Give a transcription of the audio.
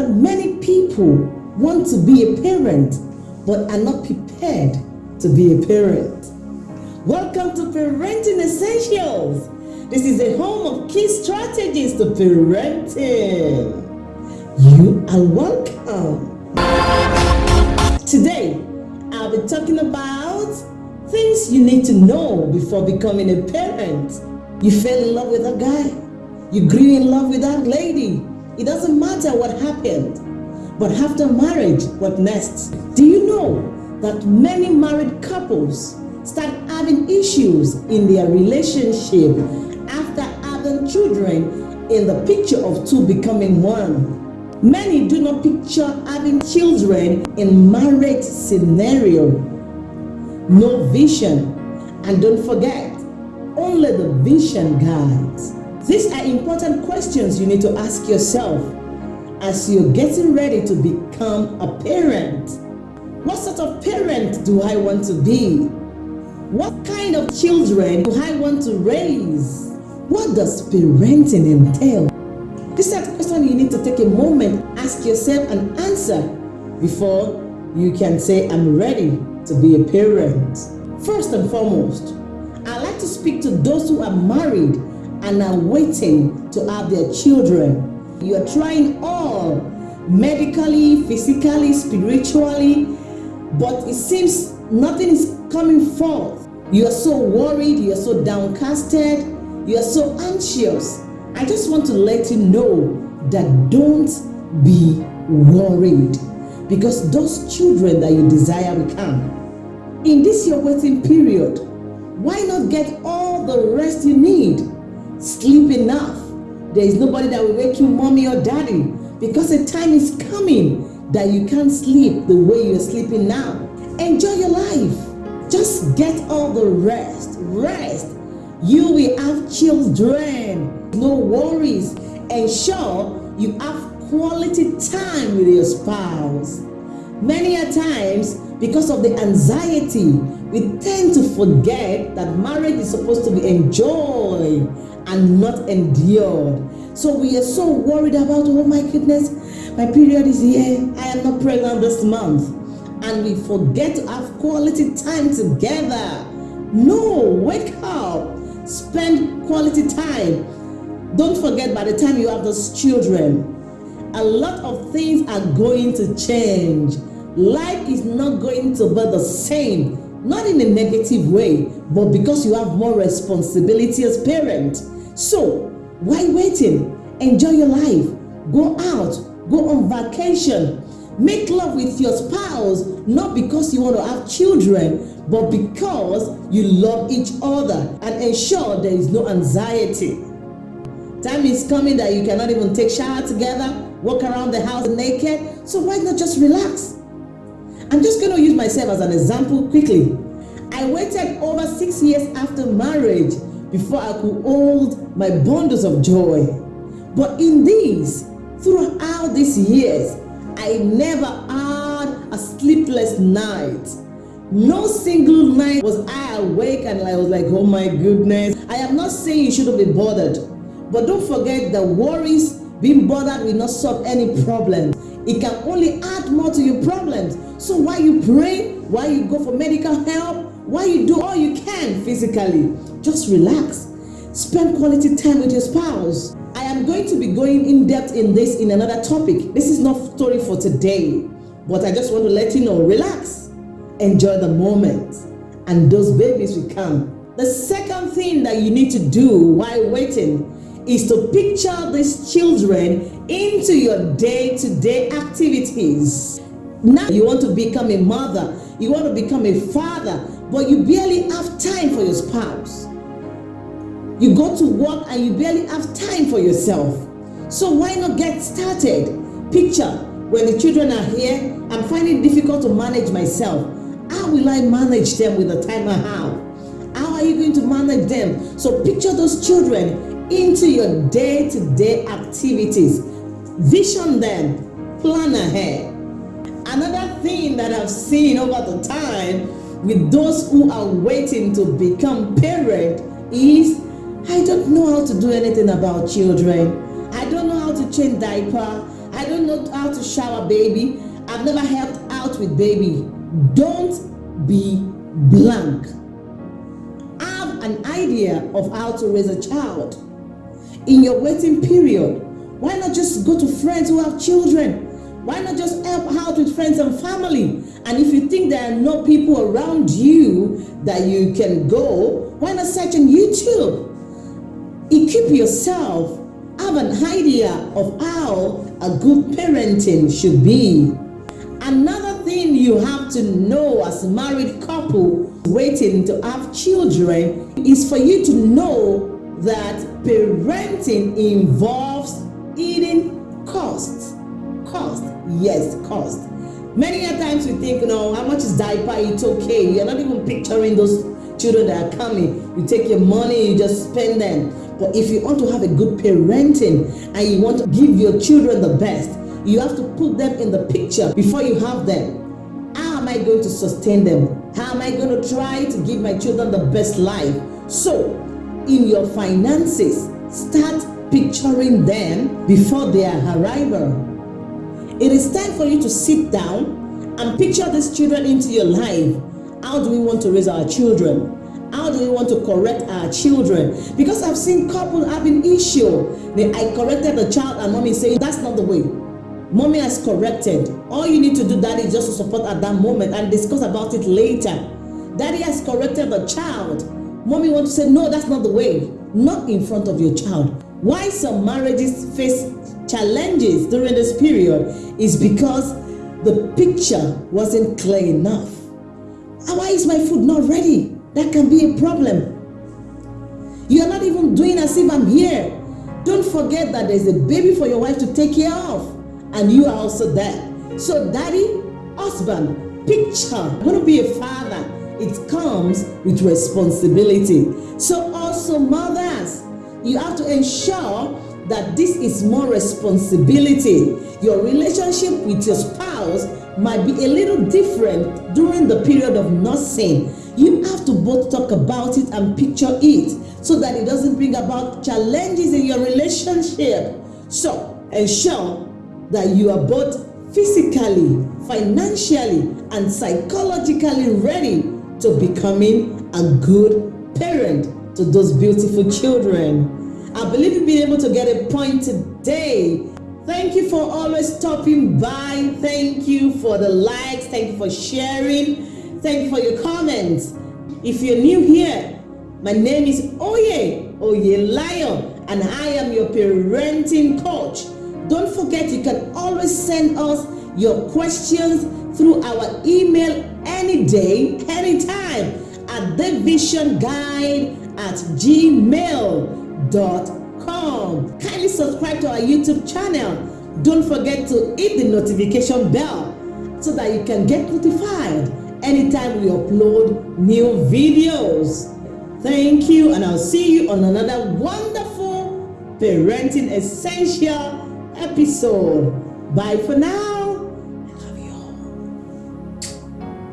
that many people want to be a parent but are not prepared to be a parent. Welcome to Parenting Essentials. This is a home of key strategies to parenting. You are welcome. Today, I'll be talking about things you need to know before becoming a parent. You fell in love with a guy, you grew in love with that lady. It doesn't matter what happened. But after marriage, what next? Do you know that many married couples start having issues in their relationship after having children in the picture of two becoming one? Many do not picture having children in marriage scenario. No vision. And don't forget, only the vision guides. These are important questions you need to ask yourself as you're getting ready to become a parent. What sort of parent do I want to be? What kind of children do I want to raise? What does parenting entail? These are questions you need to take a moment, ask yourself and answer before you can say, I'm ready to be a parent. First and foremost, I'd like to speak to those who are married and are waiting to have their children. You are trying all, medically, physically, spiritually, but it seems nothing is coming forth. You are so worried, you are so downcasted, you are so anxious. I just want to let you know that don't be worried because those children that you desire will come. In this your waiting period, why not get all the rest you need? Sleep enough. There is nobody that will wake you, mommy or daddy, because a time is coming that you can't sleep the way you're sleeping now. Enjoy your life. Just get all the rest. Rest. You will have children. No worries. Ensure you have quality time with your spouse. Many a times, because of the anxiety, we tend to forget that marriage is supposed to be enjoyed and not endured. So we are so worried about, oh my goodness, my period is here. I am not pregnant this month. And we forget to have quality time together. No, wake up. Spend quality time. Don't forget by the time you have those children, a lot of things are going to change. Life is not going to be the same not in a negative way, but because you have more responsibility as parent. So, why waiting? Enjoy your life. Go out. Go on vacation. Make love with your spouse, not because you want to have children, but because you love each other and ensure there is no anxiety. Time is coming that you cannot even take shower together, walk around the house naked. So why not just relax? I'm just going to use myself as an example quickly. I waited over six years after marriage before I could hold my bundles of joy. But in these, throughout these years, I never had a sleepless night. No single night was I awake and I was like, oh my goodness. I am not saying you shouldn't be bothered, but don't forget that worries, being bothered will not solve any problem. It can only add more to your problems. So why you pray, why you go for medical help, why you do all you can physically, just relax. Spend quality time with your spouse. I am going to be going in depth in this in another topic. This is not story for today, but I just want to let you know, relax. Enjoy the moment and those babies will come. The second thing that you need to do while waiting is to picture these children into your day-to-day -day activities. Now you want to become a mother, you want to become a father, but you barely have time for your spouse. You go to work and you barely have time for yourself. So why not get started? Picture, when the children are here, I'm finding it difficult to manage myself. How will I manage them with the time I have? How are you going to manage them? So picture those children into your day-to-day -day activities. Vision them, plan ahead. Another thing that I've seen over the time with those who are waiting to become parent is I don't know how to do anything about children. I don't know how to change diaper. I don't know how to shower baby. I've never helped out with baby. Don't be blank. Have an idea of how to raise a child. In your waiting period, why not just go to friends who have children? Why not just help out with friends and family? And if you think there are no people around you that you can go, why not search on YouTube? Equip yourself. Have an idea of how a good parenting should be. Another thing you have to know as a married couple waiting to have children is for you to know that parenting involves eating costs. Cost, yes, cost. Many a times we think, you know, how much is diaper? It's okay. You're not even picturing those children that are coming. You take your money, you just spend them. But if you want to have a good parenting and you want to give your children the best, you have to put them in the picture before you have them. How am I going to sustain them? How am I going to try to give my children the best life? So, in your finances, start picturing them before their arrival. It is time for you to sit down and picture these children into your life. How do we want to raise our children? How do we want to correct our children? Because I've seen couples having issue. I corrected the child and mommy saying that's not the way. Mommy has corrected. All you need to do, daddy, is just to support at that moment and discuss about it later. Daddy has corrected the child. Mommy wants to say, no, that's not the way. Not in front of your child. Why some marriages face challenges during this period is because the picture wasn't clear enough. Ah, why is my food not ready? That can be a problem. You're not even doing as if I'm here. Don't forget that there's a baby for your wife to take care of, and you are also there. So, daddy, husband, picture, I'm going to be a father. It comes with responsibility. So, also, mothers, you have to ensure that this is more responsibility. Your relationship with your spouse might be a little different during the period of nursing. You have to both talk about it and picture it so that it doesn't bring about challenges in your relationship. So, ensure that you are both physically, financially, and psychologically ready to becoming a good parent to those beautiful children. I believe you've been able to get a point today. Thank you for always stopping by. Thank you for the likes. Thank you for sharing. Thank you for your comments. If you're new here, my name is Oye, Oye Lion, and I am your parenting coach. Don't forget, you can always send us your questions through our email any day, anytime at thevisionguide at gmail com. Kindly subscribe to our YouTube channel. Don't forget to hit the notification bell so that you can get notified anytime we upload new videos. Thank you, and I'll see you on another wonderful Parenting Essential episode. Bye for now.